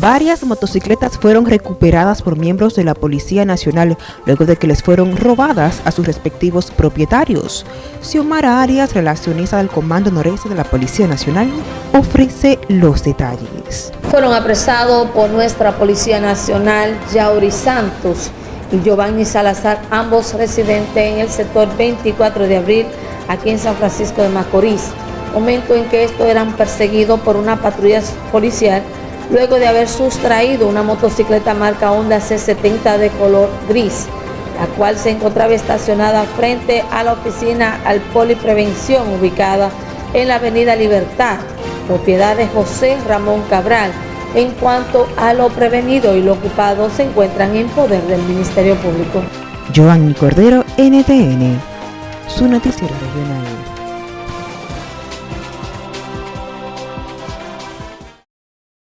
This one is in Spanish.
Varias motocicletas fueron recuperadas por miembros de la Policía Nacional luego de que les fueron robadas a sus respectivos propietarios. Xiomara Arias, relacionista del Comando Noreste de la Policía Nacional, ofrece los detalles. Fueron apresados por nuestra Policía Nacional Yauri Santos y Giovanni Salazar, ambos residentes en el sector 24 de abril, aquí en San Francisco de Macorís, momento en que estos eran perseguidos por una patrulla policial luego de haber sustraído una motocicleta marca Honda C70 de color gris, la cual se encontraba estacionada frente a la oficina al Poliprevención ubicada en la avenida Libertad, propiedad de José Ramón Cabral. En cuanto a lo prevenido y lo ocupado, se encuentran en poder del Ministerio Público. Cordero, NTN, su noticiero regional.